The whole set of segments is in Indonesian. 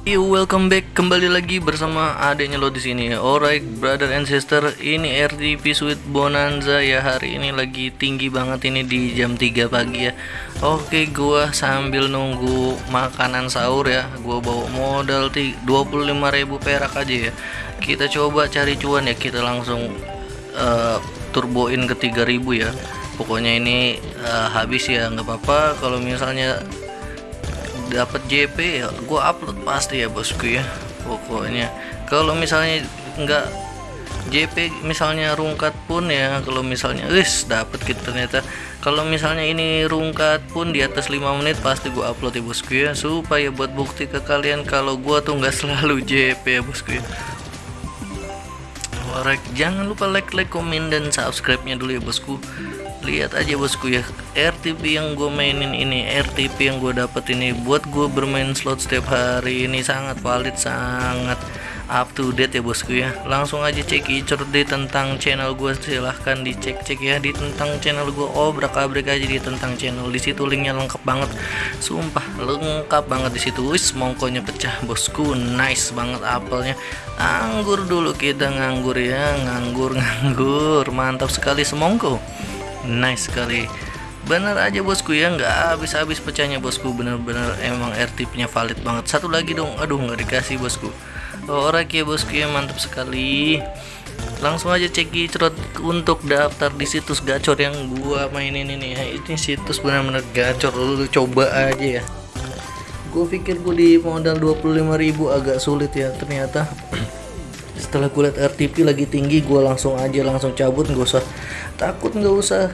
Yo, welcome back kembali lagi bersama adiknya lo di sini. Alright, brother and sister, ini RTP Sweet Bonanza ya hari ini lagi tinggi banget ini di jam 3 pagi ya. Oke, gua sambil nunggu makanan sahur ya. Gua bawa modal 25.000 perak aja ya. Kita coba cari cuan ya. Kita langsung uh, turboin ke 3000 ya. Pokoknya ini uh, habis ya, nggak apa-apa kalau misalnya dapat JP ya gue upload pasti ya bosku ya pokoknya. Kalau misalnya nggak JP misalnya rungkat pun ya kalau misalnya wis dapat gitu ternyata. Kalau misalnya ini rungkat pun di atas 5 menit pasti gue upload ya bosku ya. Supaya buat bukti ke kalian kalau gue tuh nggak selalu JP ya bosku ya. Jangan lupa like, like, komen, dan subscribe-nya dulu ya bosku lihat aja bosku ya RTP yang gue mainin ini RTP yang gue dapet ini buat gue bermain slot setiap hari ini sangat valid sangat up to date ya bosku ya. Langsung aja cek icur di tentang channel gue silahkan dicek-cek ya di tentang channel gue obrak abrik aja di tentang channel di situ linknya lengkap banget. Sumpah lengkap banget di situ. Wis mongkonya pecah bosku. Nice banget apelnya. Anggur dulu kita nganggur ya. Nganggur nganggur. Mantap sekali semongko nice sekali. Bener aja bosku ya. Nggak habis-habis pecahnya bosku. Bener-bener emang RTP nya valid banget. Satu lagi dong. Aduh nggak dikasih bosku. Orang ya bosku ya. Mantap sekali. Langsung aja cek cerot untuk daftar di situs gacor yang gua mainin ini ya. Ini situs bener-bener gacor. Lu coba aja ya. Gue pikir gue di modal 25.000 agak sulit ya ternyata setelah gue liat RTP lagi tinggi gue langsung aja langsung cabut. Nggak usah takut nggak usah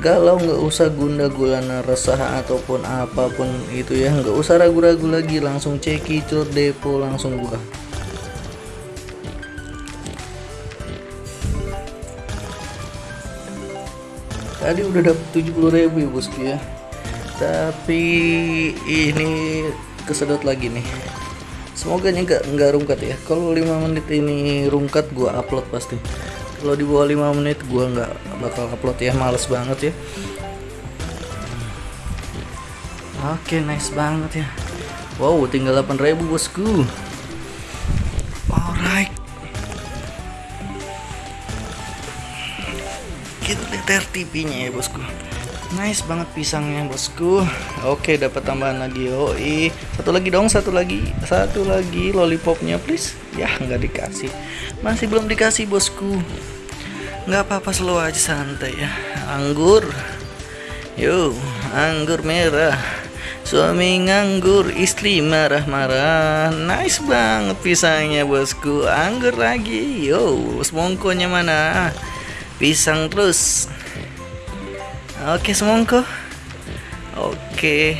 galau nggak usah gunda gulana resah ataupun apa pun itu ya. Nggak usah ragu-ragu lagi langsung ceki cut depo langsung buka tadi udah dapet 70 ribu ya bosku ya. Tapi ini kesedot lagi nih semoga nggak nggak rungkat ya. Kalau 5 menit ini rungkat gua upload pasti. Kalau di bawah 5 menit gua nggak bakal upload ya. Males banget ya. Oke nice banget ya. Wow tinggal 8000 bosku. Alright. Kita lihat RTP nya ya bosku nice banget pisangnya bosku. Oke dapat tambahan lagi oi satu lagi dong satu lagi satu lagi lollipopnya please. Ya nggak dikasih. Masih belum dikasih bosku. Nggak apa-apa slow aja santai ya. Anggur. Yo anggur merah. Suami nganggur istri marah-marah. Nice banget pisangnya bosku. Anggur lagi. Yo semongkonya mana? Pisang terus Oke semongko. Oke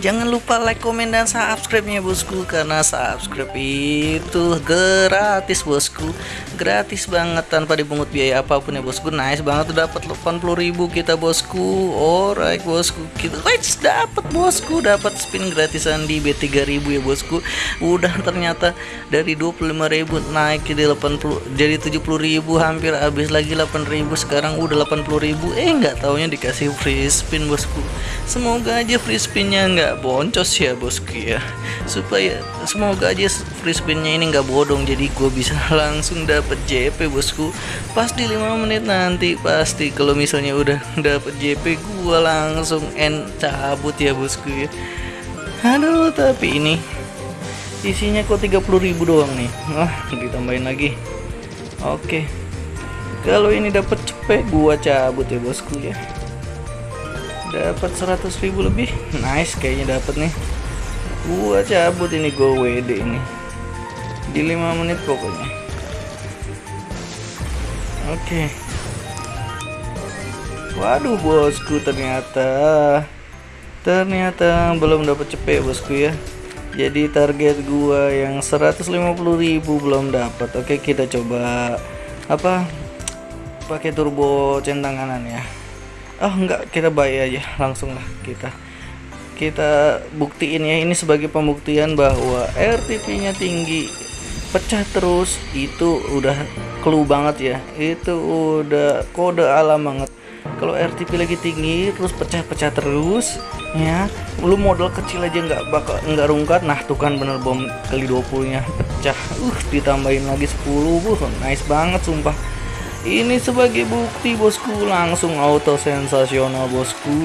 Jangan lupa like, komen, dan subscribe-nya bosku. Karena subscribe itu gratis bosku. Gratis banget tanpa dipungut biaya apa pun ya bosku. Nice banget tuh dapat 80 ribu kita bosku. Alright bosku. Kita Wait dapat bosku. Dapat spin gratisan di B3000 ya bosku. Udah ternyata dari 25 ribu naik jadi 80 jadi 70 ribu hampir habis lagi 8 ribu. Sekarang udah 80 ribu. Eh nggak taunya dikasih free spin bosku Semoga aja free spinnya nggak boncos ya bosku ya. Supaya semoga aja free spinnya ini nggak bodong jadi gue bisa langsung dapet JP bosku. Pas di 5 menit nanti pasti kalau misalnya udah dapet JP gue langsung end cabut ya bosku ya. Aduh tapi ini isinya kok 30.000 doang nih. Wah ditambahin lagi. Oke. Kalau ini dapat cepet gua cabut ya bosku ya dapat 100 ribu lebih. Nice kayaknya dapat nih. Gua cabut ini gua WD ini. Di 5 menit pokoknya. Oke. Okay. waduh bosku ternyata ternyata belum dapat cepet bosku ya. Jadi target gua yang 150.000 belum dapat. Oke kita coba apa pakai turbo centang kanan ya oh enggak kita bayar aja langsung lah kita. Kita buktiin ya ini sebagai pembuktian bahwa RTP nya tinggi. Pecah terus itu udah clue banget ya. Itu udah kode alam banget. Kalau RTP lagi tinggi terus pecah-pecah terus ya lu modal kecil aja nggak bakal nggak rungkat. Nah tuh kan bener bom kali 20 nya pecah. Uh ditambahin lagi 10 buh nice banget sumpah ini sebagai bukti bosku. Langsung auto sensasional bosku.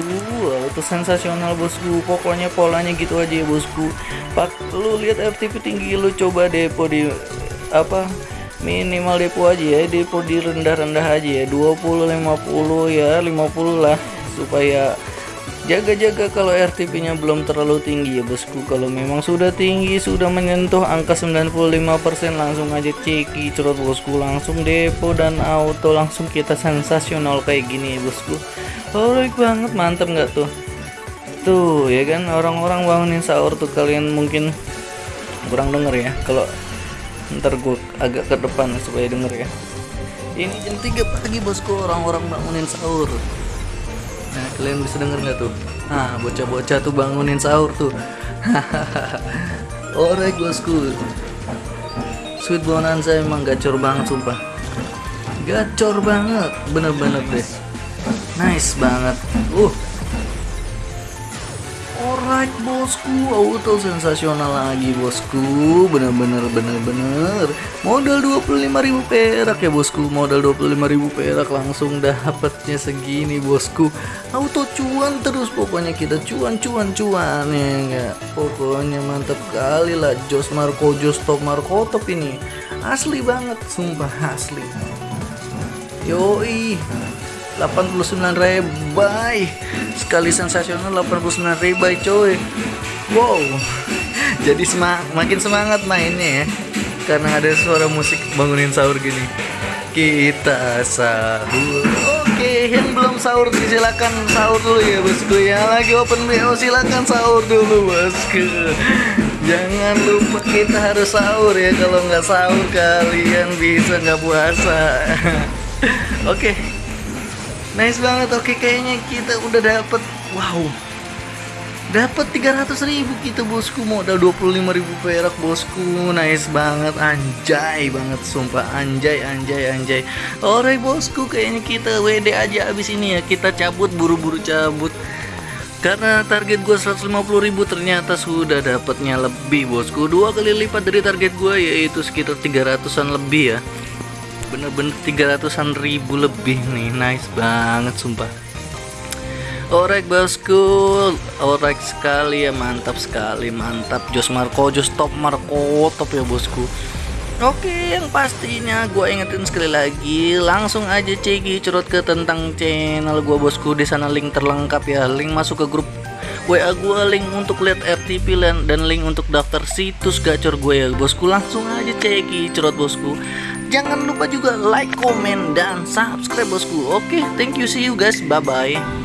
Auto sensasional bosku. Pokoknya polanya gitu aja ya bosku. Pak lu lihat FTP tinggi lu coba depo di apa minimal depo aja ya. Depo di rendah-rendah aja ya. 20 50 ya 50 lah. Supaya Jaga-jaga kalau RTP-nya belum terlalu tinggi ya bosku. Kalau memang sudah tinggi, sudah menyentuh angka 95% langsung aja ceki cerot bosku. Langsung depo dan auto langsung kita sensasional kayak gini ya bosku. Alright banget, mantep nggak tuh? Tuh ya kan orang-orang bangunin sahur tuh kalian mungkin kurang denger ya. Kalau ntar gue agak ke depan supaya denger ya. Ini jam 3 pagi bosku orang-orang bangunin sahur. Nah, kalian bisa denger nggak tuh? Nah, bocah-bocah tuh bangunin sahur tuh. Alright bosku. Sweet Bonanza emang gacor banget sumpah. Gacor banget, bener-bener deh. Nice banget. Uh, Alright bosku, auto sensasional lagi bosku. Bener-bener bener-bener. Modal 25.000 perak ya bosku. Modal 25.000 perak langsung dapatnya segini bosku. Auto cuan terus. Pokoknya kita cuan cuan cuan ya enggak? Pokoknya mantap kali lah Jos Marco Jos Top Marco Top ini. Asli banget, sumpah asli. Yoi 89 rebai sekali sensasional 89 rebai coy. Wow. Jadi semang makin semangat mainnya ya karena ada suara musik bangunin sahur gini. Kita sahur. Oke yang belum sahur silakan sahur dulu ya bosku ya. Lagi open BO silakan sahur dulu bosku. Jangan lupa kita harus sahur ya kalau nggak sahur kalian bisa nggak puasa. Oke nice banget oke kayaknya kita udah dapet wow. Dapat 300 ribu kita bosku. Modal 25 ribu perak bosku. Nice banget anjay banget sumpah. Anjay anjay anjay. Alright bosku kayaknya kita WD aja abis ini ya. Kita cabut buru-buru cabut. Karena target gue 150 ribu ternyata sudah dapatnya lebih bosku. Dua kali lipat dari target gue yaitu sekitar 300an lebih ya bener-bener 300an ribu lebih nih. Nice banget sumpah. Orek bosku Orek sekali ya mantap sekali mantap. Jos Marco Jos top Marco top ya bosku. Oke yang pastinya gue ingetin sekali lagi langsung aja ceki curut ke tentang channel gue bosku. Di sana link terlengkap ya. Link masuk ke grup WA gue link untuk lihat RTP dan link untuk daftar situs gacor gue ya bosku. Langsung aja ceki curut bosku Jangan lupa juga like, komen, dan subscribe bosku. Oke, thank you, see you guys, bye-bye